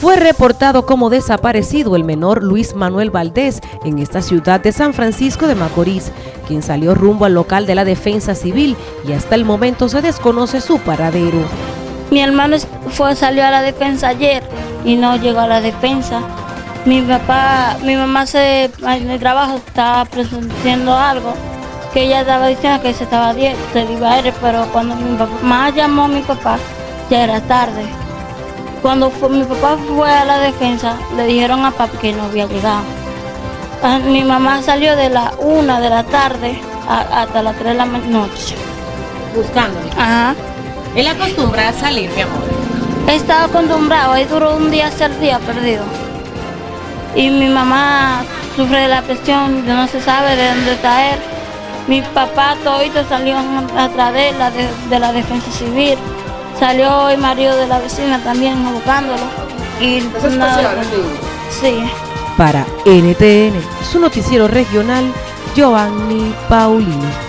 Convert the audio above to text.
Fue reportado como desaparecido el menor Luis Manuel Valdés en esta ciudad de San Francisco de Macorís, quien salió rumbo al local de la Defensa Civil y hasta el momento se desconoce su paradero. Mi hermano fue, salió a la defensa ayer y no llegó a la defensa. Mi papá, mi mamá se, en el trabajo estaba presentando algo que ella estaba diciendo que se estaba de iba a ir, pero cuando mi mamá llamó a mi papá ya era tarde. Cuando mi papá fue a la defensa, le dijeron a papá que no había llegado. Ah, mi mamá salió de la una de la tarde hasta las 3 de la noche. Buscándolo. Ajá. ¿Él acostumbra a salir, mi amor? Estaba acostumbrado, ahí duró un día ser día perdido. Y mi mamá sufre de la presión, no se sabe de dónde está él. Mi papá todito salió atrás de la, de la defensa civil. Salió el marido de la vecina también buscándolo. Y Sí. Para NTN, su noticiero regional, Giovanni Paulino.